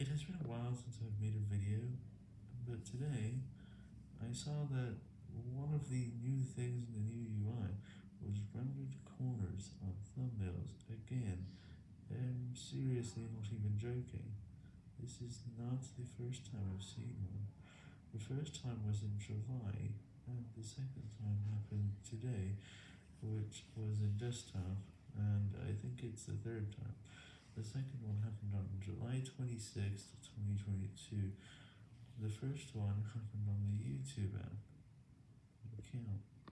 It has been a while since I've made a video, but today I saw that one of the new things in the new UI was rounded corners on thumbnails again. I'm seriously not even joking. This is not the first time I've seen one. The first time was in July, and the second time happened today, which was in desktop, and I think it's the third time. The second one happened on July 26th, 2022. The first one happened on the YouTube app. Account.